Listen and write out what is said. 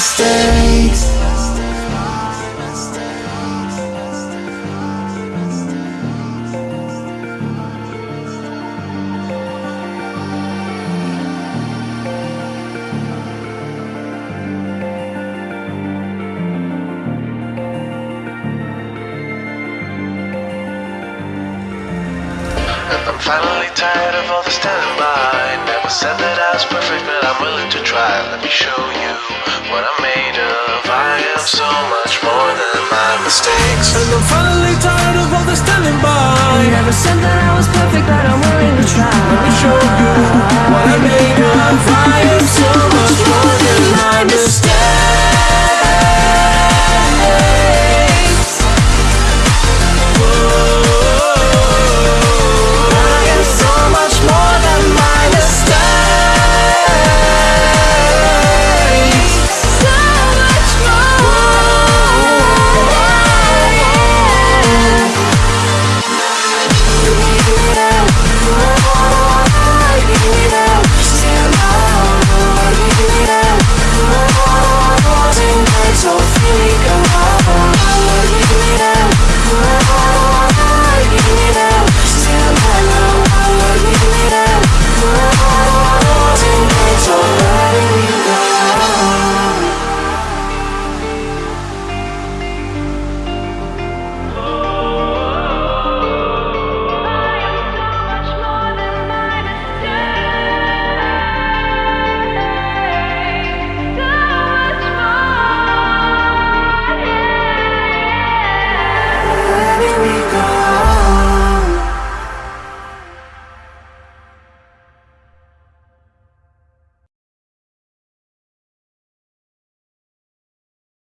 mistakes. I'm finally tired of all the standby said that I was perfect, but I'm willing to try. Let me show you what I'm made of. I am so much more than my mistakes. And I'm finally tired of all the standing by. Never said that I was perfect, but I'm willing